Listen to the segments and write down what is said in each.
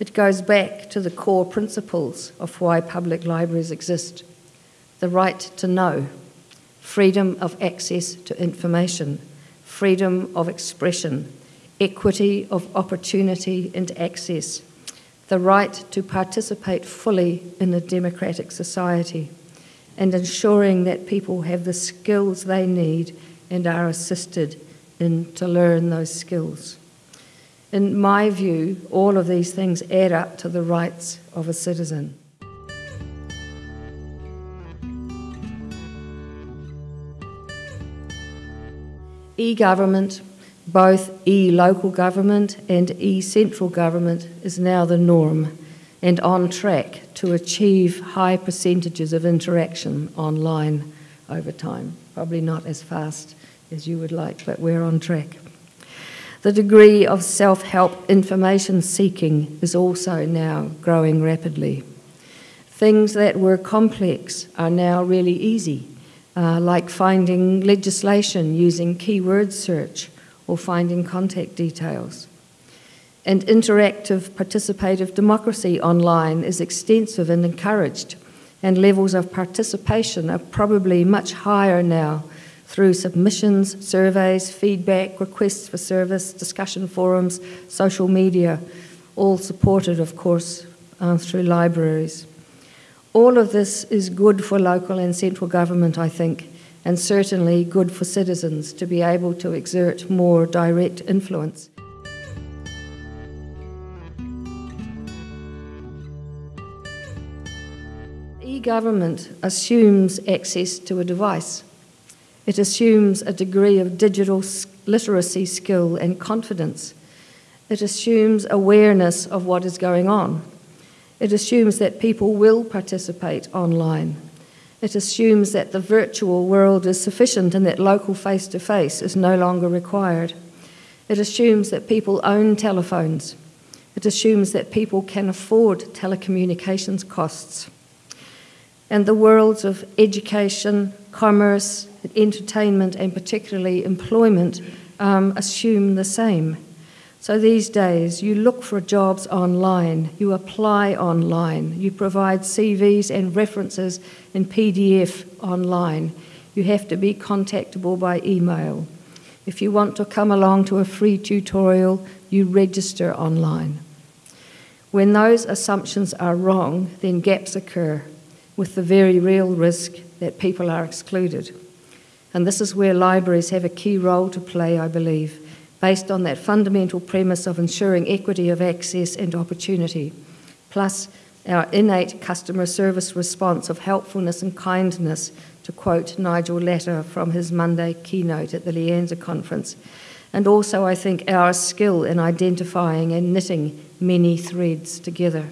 It goes back to the core principles of why public libraries exist the right to know, freedom of access to information, freedom of expression, equity of opportunity and access, the right to participate fully in a democratic society, and ensuring that people have the skills they need and are assisted in to learn those skills. In my view, all of these things add up to the rights of a citizen. E government, both e local government and e central government, is now the norm and on track to achieve high percentages of interaction online over time. Probably not as fast as you would like, but we're on track. The degree of self help information seeking is also now growing rapidly. Things that were complex are now really easy uh, like finding legislation using keyword search or finding contact details. And interactive participative democracy online is extensive and encouraged, and levels of participation are probably much higher now through submissions, surveys, feedback, requests for service, discussion forums, social media, all supported, of course, uh, through libraries. All of this is good for local and central government, I think, and certainly good for citizens to be able to exert more direct influence. E government assumes access to a device. It assumes a degree of digital literacy skill and confidence. It assumes awareness of what is going on. It assumes that people will participate online. It assumes that the virtual world is sufficient and that local face to face is no longer required. It assumes that people own telephones. It assumes that people can afford telecommunications costs. And the worlds of education, commerce, entertainment, and particularly employment um, assume the same. So these days, you look for jobs online, you apply online, you provide CVs and references in PDF online. You have to be contactable by email. If you want to come along to a free tutorial, you register online. When those assumptions are wrong, then gaps occur with the very real risk that people are excluded. And this is where libraries have a key role to play, I believe based on that fundamental premise of ensuring equity of access and opportunity, plus our innate customer service response of helpfulness and kindness, to quote Nigel Latta from his Monday keynote at the Lianza conference, and also, I think, our skill in identifying and knitting many threads together.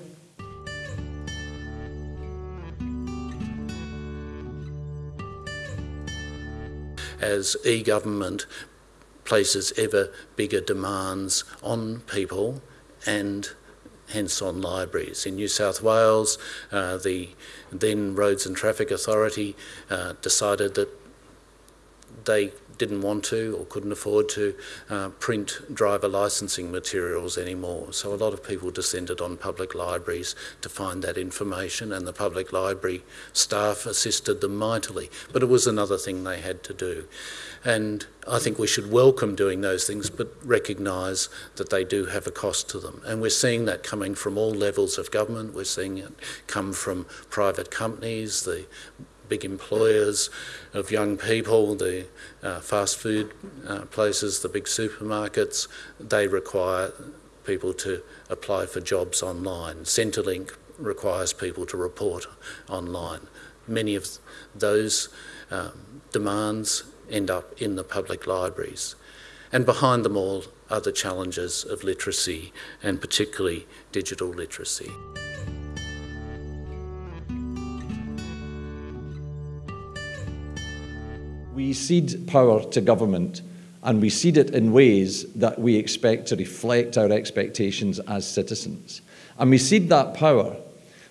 As e government, places ever bigger demands on people and hence on libraries. In New South Wales, uh, the then Roads and Traffic Authority uh, decided that they didn't want to or couldn't afford to uh, print driver licensing materials anymore. So a lot of people descended on public libraries to find that information and the public library staff assisted them mightily. But it was another thing they had to do. And I think we should welcome doing those things but recognise that they do have a cost to them. And we're seeing that coming from all levels of government. We're seeing it come from private companies, the big employers of young people, the uh, fast food uh, places, the big supermarkets, they require people to apply for jobs online. Centrelink requires people to report online. Many of those um, demands end up in the public libraries. And behind them all are the challenges of literacy and particularly digital literacy. We cede power to government and we cede it in ways that we expect to reflect our expectations as citizens. And we cede that power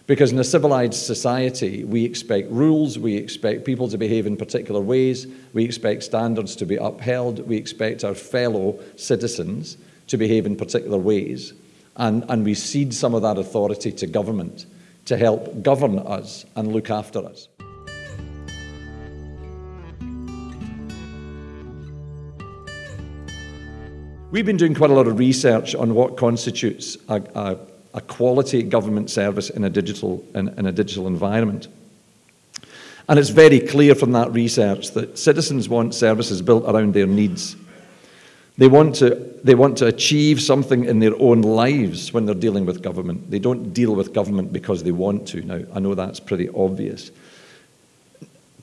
because in a civilized society, we expect rules, we expect people to behave in particular ways, we expect standards to be upheld, we expect our fellow citizens to behave in particular ways. And, and we cede some of that authority to government to help govern us and look after us. We've been doing quite a lot of research on what constitutes a, a, a quality government service in a, digital, in, in a digital environment. And it's very clear from that research that citizens want services built around their needs. They want, to, they want to achieve something in their own lives when they're dealing with government. They don't deal with government because they want to. Now, I know that's pretty obvious.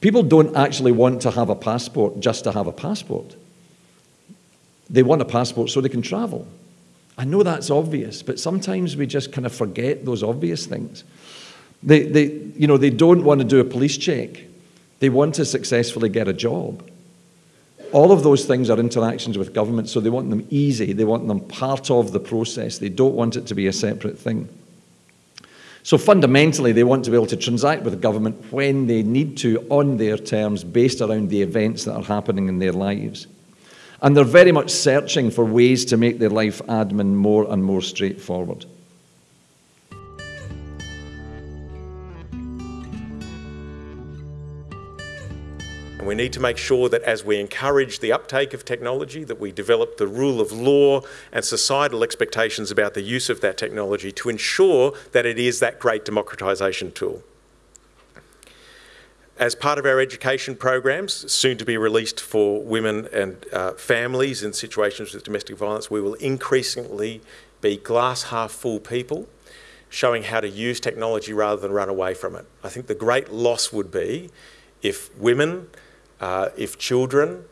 People don't actually want to have a passport just to have a passport. They want a passport so they can travel. I know that's obvious, but sometimes we just kind of forget those obvious things. They, they, you know, they don't want to do a police check. They want to successfully get a job. All of those things are interactions with government, so they want them easy. They want them part of the process. They don't want it to be a separate thing. So fundamentally, they want to be able to transact with government when they need to on their terms based around the events that are happening in their lives. And they're very much searching for ways to make their life admin more and more straightforward. And we need to make sure that as we encourage the uptake of technology, that we develop the rule of law and societal expectations about the use of that technology to ensure that it is that great democratisation tool. As part of our education programs, soon to be released for women and uh, families in situations with domestic violence, we will increasingly be glass half full people showing how to use technology rather than run away from it. I think the great loss would be if women, uh, if children,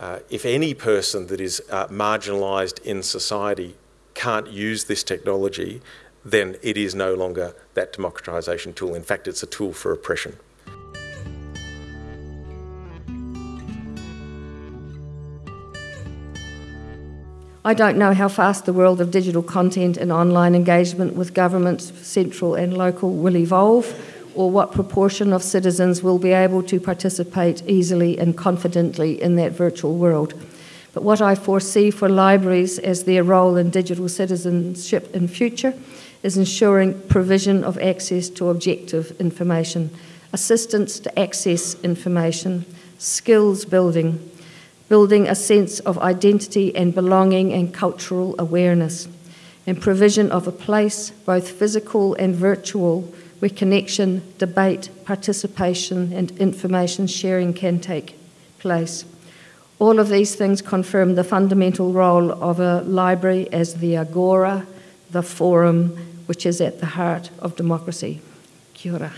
uh, if any person that is uh, marginalised in society can't use this technology, then it is no longer that democratisation tool. In fact, it's a tool for oppression. I don't know how fast the world of digital content and online engagement with governments, central and local, will evolve, or what proportion of citizens will be able to participate easily and confidently in that virtual world. But what I foresee for libraries as their role in digital citizenship in future is ensuring provision of access to objective information, assistance to access information, skills building, building a sense of identity and belonging and cultural awareness, and provision of a place, both physical and virtual, where connection, debate, participation, and information sharing can take place. All of these things confirm the fundamental role of a library as the agora, the forum, which is at the heart of democracy. Kia ora.